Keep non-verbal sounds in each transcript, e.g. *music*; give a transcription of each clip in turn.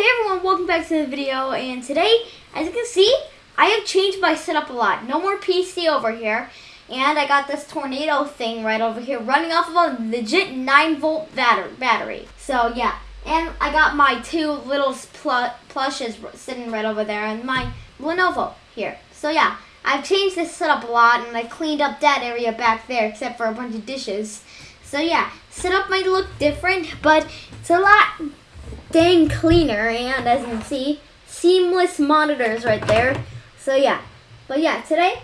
hey everyone, welcome back to the video, and today, as you can see, I have changed my setup a lot. No more PC over here, and I got this tornado thing right over here running off of a legit 9 volt battery. So yeah, and I got my two little pl plushes sitting right over there, and my Lenovo here. So yeah, I've changed this setup a lot, and I cleaned up that area back there, except for a bunch of dishes. So yeah, setup might look different, but it's a lot dang cleaner and as you can see seamless monitors right there. So yeah. But yeah today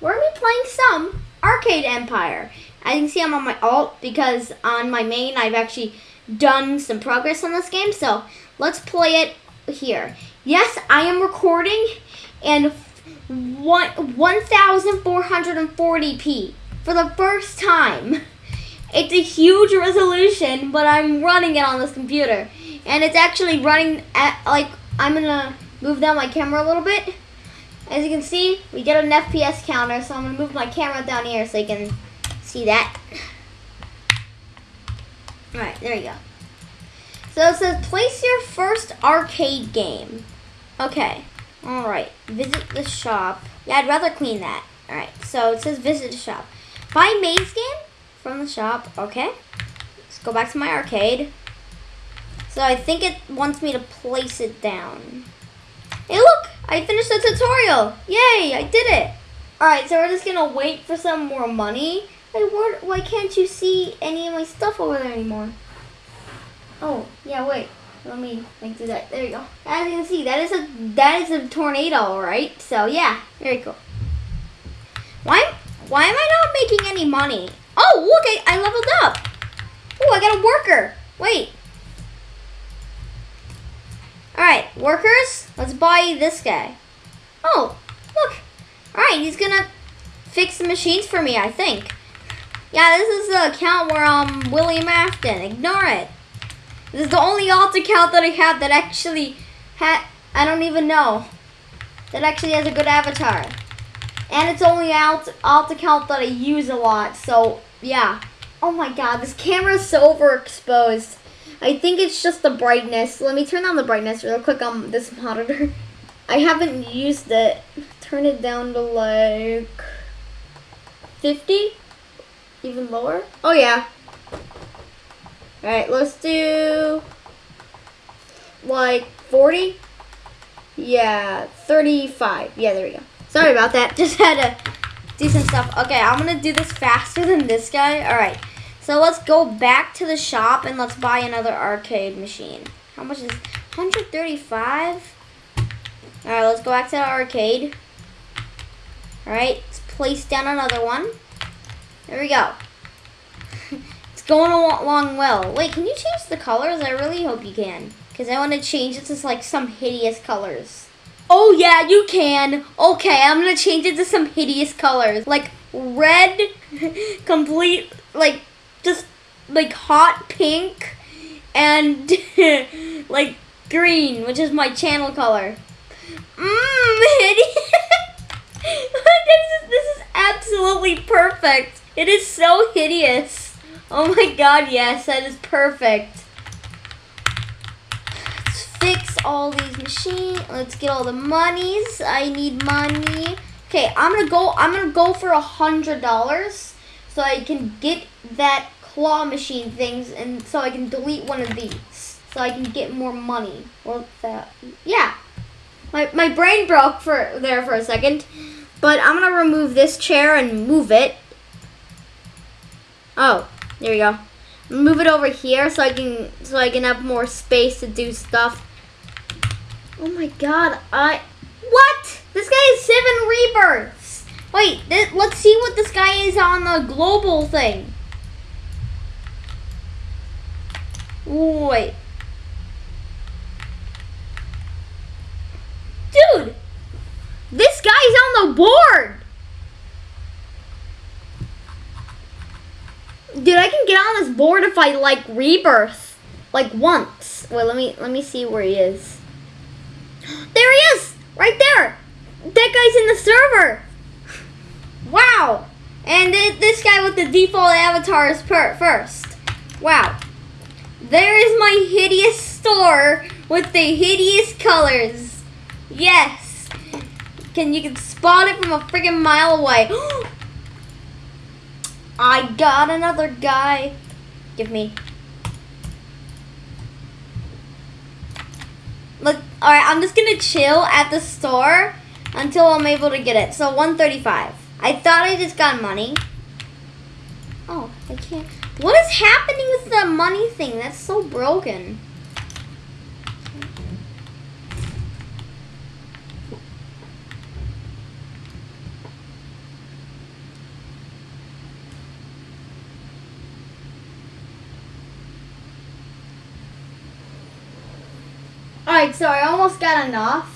we're gonna be playing some arcade empire. As you can see i'm on my alt because on my main i've actually done some progress on this game so let's play it here. Yes i am recording and one 1440p for the first time. It's a huge resolution but i'm running it on this computer and it's actually running at like I'm gonna move down my camera a little bit. As you can see we get an FPS counter so I'm gonna move my camera down here so you can see that. Alright there you go. So it says place your first arcade game. Okay alright visit the shop. Yeah I'd rather clean that. Alright so it says visit the shop. Buy maze game from the shop okay. Let's go back to my arcade so I think it wants me to place it down. Hey look, I finished the tutorial. Yay, I did it. Alright, so we're just gonna wait for some more money. Hey, what, why can't you see any of my stuff over there anymore? Oh, yeah, wait. Let me like do that. There you go. As you can see, that is a that is a tornado, right? So yeah, very cool. Why why am I not making any money? Oh, look, I, I leveled up. Oh, I got a worker. Wait, Alright, workers, let's buy this guy. Oh, look. Alright, he's gonna fix the machines for me, I think. Yeah, this is the account where um William Afton. Ignore it. This is the only alt account that I have that actually had I don't even know. That actually has a good avatar. And it's only alt alt account that I use a lot, so yeah. Oh my god, this camera is so overexposed. I think it's just the brightness. Let me turn down the brightness real quick on this *laughs* monitor. I haven't used it. Turn it down to like 50? Even lower? Oh yeah. Alright, let's do like 40? Yeah, 35. Yeah, there we go. Sorry about that. *laughs* Just had to do some stuff. Okay, I'm going to do this faster than this guy. Alright. So let's go back to the shop and let's buy another arcade machine. How much is 135? Alright, let's go back to the arcade. Alright, let's place down another one. There we go. *laughs* it's going along well. Wait, can you change the colors? I really hope you can. Because I want to change it to like some hideous colors. Oh yeah, you can. Okay, I'm going to change it to some hideous colors. Like red, *laughs* complete, like just like hot pink and *laughs* like green, which is my channel color. Mmm, *laughs* this, is, this is absolutely perfect. It is so hideous. Oh my god, yes, that is perfect. Let's fix all these machines. Let's get all the monies. I need money. Okay, I'm gonna go. I'm gonna go for a hundred dollars so I can get that claw machine things and so I can delete one of these. So I can get more money. Or that yeah. My, my brain broke for there for a second. But I'm gonna remove this chair and move it. Oh there we go. Move it over here so I can so I can have more space to do stuff. Oh my god I what? This guy is seven rebirths. Wait, let's see what this guy is on the global thing. Wait. Dude! This guy's on the board! Dude, I can get on this board if I, like, rebirth. Like, once. Wait, let me, let me see where he is. *gasps* There he is! Right there! That guy's in the server! *laughs* Wow. And this guy with the default avatar is per first. Wow. There is my hideous store with the hideous colors. Yes. Can you can spot it from a freaking mile away. *gasps* I got another guy. Give me. Look, all right. I'm just gonna chill at the store until I'm able to get it. So 135. I thought I just got money. Oh, I can't. What is happening with the money thing? That's so broken. Alright, so I almost got enough.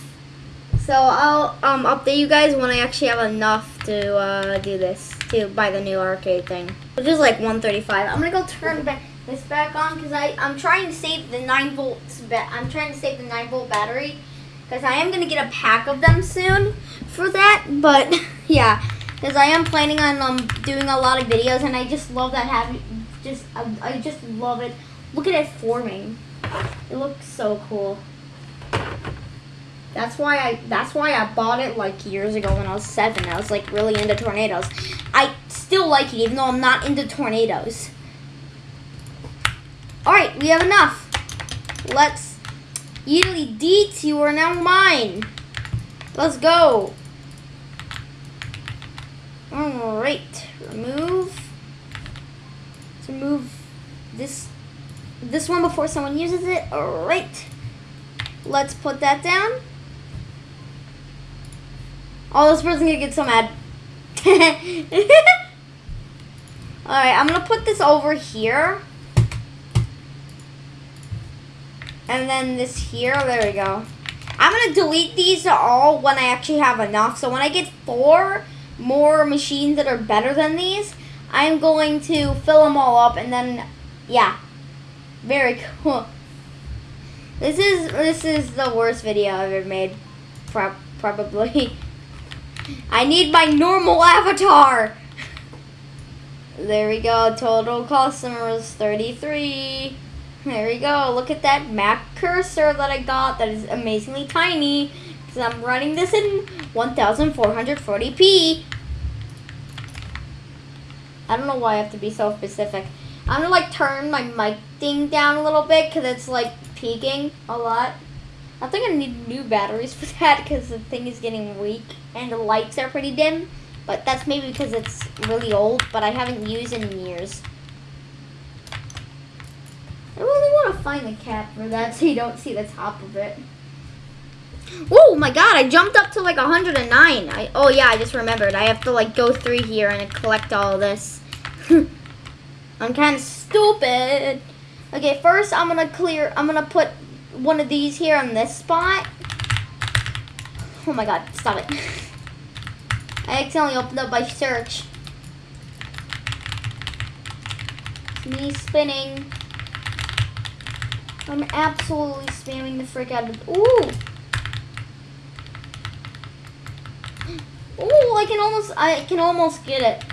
So I'll um, update you guys when I actually have enough to uh, do this, to buy the new arcade thing. Which is like 135. I'm gonna go turn this back on because I'm trying to save the 9 volts, I'm trying to save the 9 volt battery because I am gonna get a pack of them soon for that, but *laughs* yeah, because I am planning on um, doing a lot of videos and I just love that having, just, I, I just love it. Look at it forming. It looks so cool. That's why I that's why I bought it like years ago when I was seven. I was like really into tornadoes. I still like it even though I'm not into tornadoes. Alright, we have enough. Let's Italy Deets, you are now mine. Let's go. Alright. Remove. Let's remove this this one before someone uses it. Alright. Let's put that down. Oh, this person's gonna get so mad. *laughs* Alright, I'm gonna put this over here. And then this here, there we go. I'm gonna delete these all when I actually have enough. So when I get four more machines that are better than these, I'm going to fill them all up and then, yeah. Very cool. This is, this is the worst video I've ever made. Pro probably. *laughs* I need my normal avatar. There we go. Total customers 33. There we go. Look at that Mac cursor that I got. That is amazingly tiny. Because I'm running this in 1440p. I don't know why I have to be so specific. I'm going to like turn my mic thing down a little bit because it's like peaking a lot. I think I need new batteries for *laughs* that because the thing is getting weak and the lights are pretty dim. But that's maybe because it's really old, but I haven't used it in years. I really want to find the cap for that so you don't see the top of it. Oh my god, I jumped up to like 109. I, oh yeah, I just remembered. I have to like go through here and collect all this. *laughs* I'm kind of stupid. Okay, first I'm going to clear, I'm going to put one of these here on this spot. Oh my god, stop it. I accidentally opened up my search. It's me spinning. I'm absolutely spamming the frick out of. Ooh! Ooh, I can almost, I can almost get it.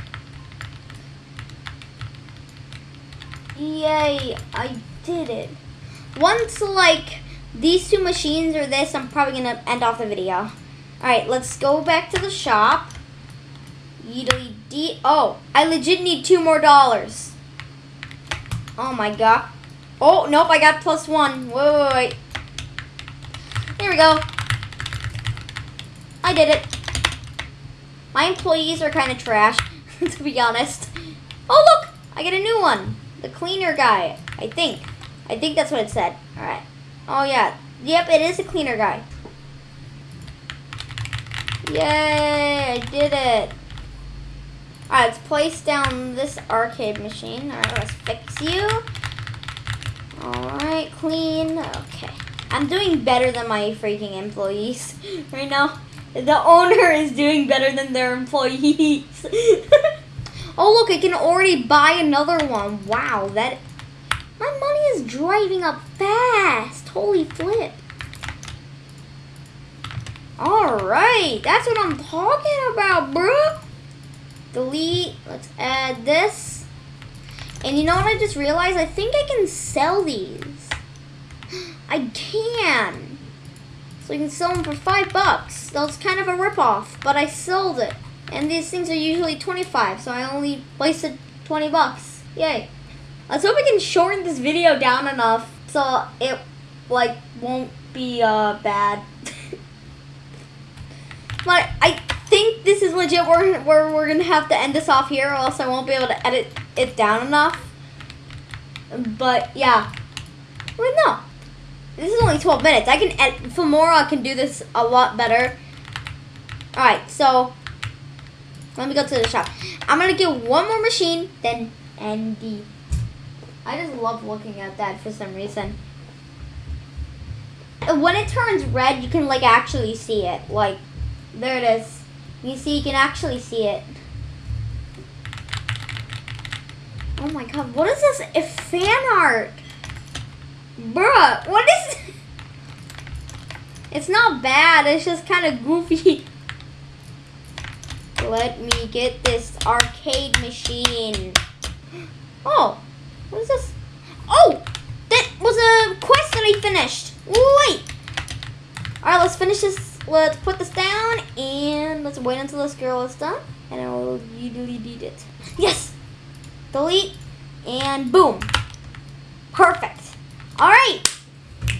Yay, I did it. Once, like, these two machines or this, I'm probably to end off the video. Alright, let's go back to the shop. Oh, I legit need two more dollars. Oh my god. Oh, nope, I got plus one. Wait, wait, wait. Here we go. I did it. My employees are kind of trash, *laughs* to be honest. Oh, look! I get a new one. The cleaner guy, I think. I think that's what it said. Alright. Oh, yeah. Yep, it is a cleaner guy. Yay, I did it. Alright, let's place down this arcade machine. Alright, let's fix you. Alright, clean. Okay. I'm doing better than my freaking employees *laughs* right now. The owner *laughs* is doing better than their employees. *laughs* oh, look, I can already buy another one. Wow, that my money is driving up fast. Holy flip. Alright, that's what I'm talking about, bro. Delete. Let's add this. And you know what I just realized? I think I can sell these. *gasps* I can. So you can sell them for five bucks. That was kind of a ripoff, but I sold it. And these things are usually 25, so I only wasted 20 bucks. Yay. Let's hope we can shorten this video down enough so it like won't be uh bad. *laughs* but I think this is legit where, where we're gonna have to end this off here or else I won't be able to edit it down enough. But yeah. Wait no. This is only 12 minutes. I can edit Filmora can do this a lot better. Alright, so let me go to the shop. I'm gonna get one more machine, then Andy. I just love looking at that for some reason. When it turns red, you can like actually see it. Like, there it is. You see, you can actually see it. Oh my god, what is this? A fan art. Bruh, what is... *laughs* It's not bad, it's just kind of goofy. *laughs* Let me get this arcade machine. *gasps* Oh, what is this? Oh, that was a quest that I finished. Wait. All right, let's finish this. Let's put this down and let's wait until this girl is done. And I will delete it. Yes. Delete and boom. Perfect. All right.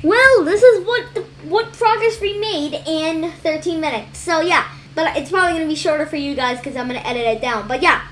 Well, this is what the, what progress we made in 13 minutes. So yeah. But it's probably going to be shorter for you guys because I'm going to edit it down. But yeah,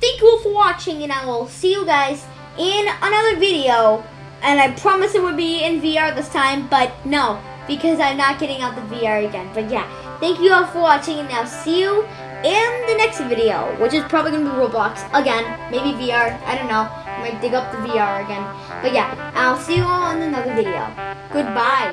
thank you all for watching and I will see you guys in another video. And I promise it would be in VR this time, but no, because I'm not getting out the VR again. But yeah, thank you all for watching and I'll see you in the next video, which is probably going to be Roblox again, maybe VR, I don't know. I might dig up the VR again. But yeah, I'll see you all in another video. Goodbye.